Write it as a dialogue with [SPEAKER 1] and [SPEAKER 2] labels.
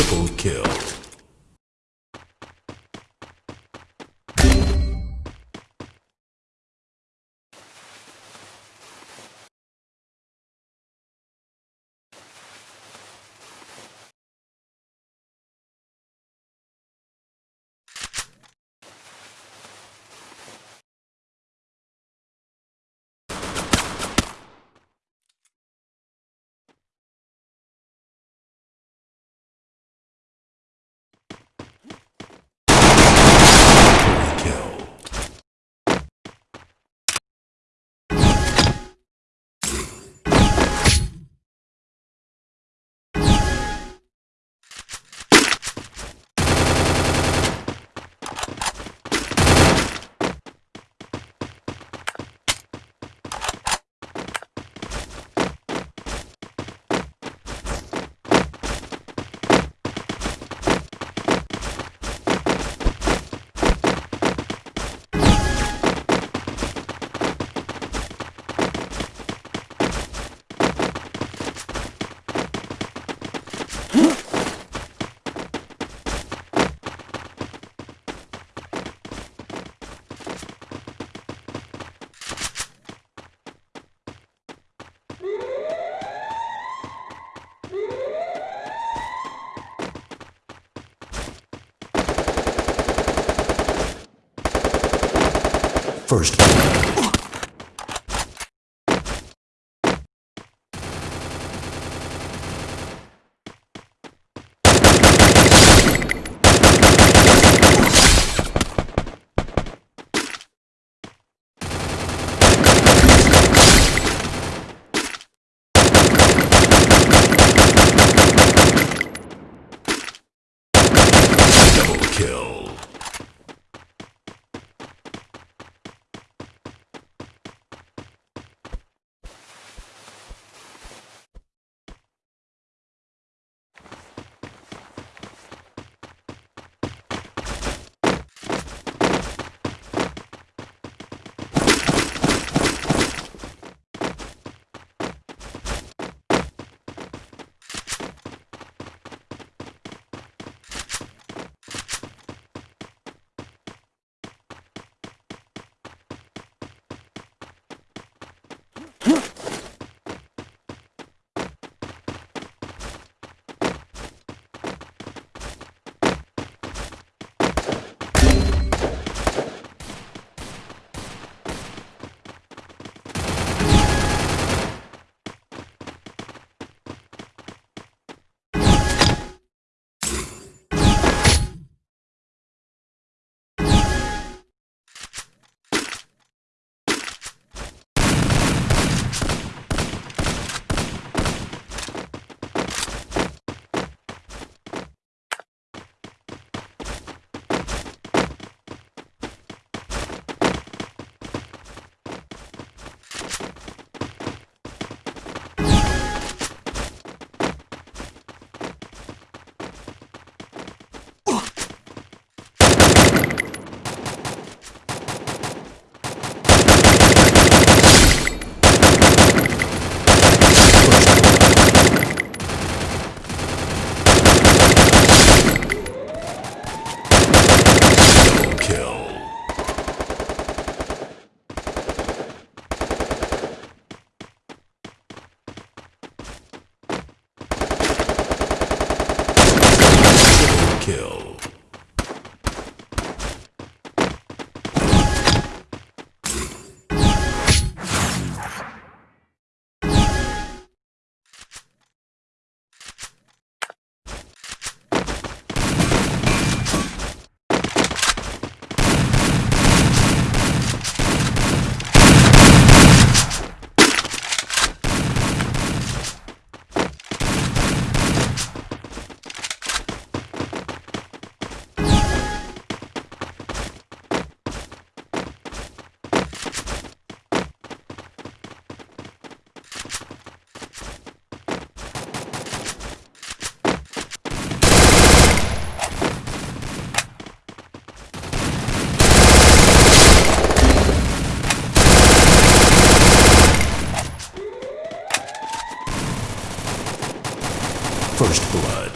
[SPEAKER 1] Triple kill. Kill. First First blood.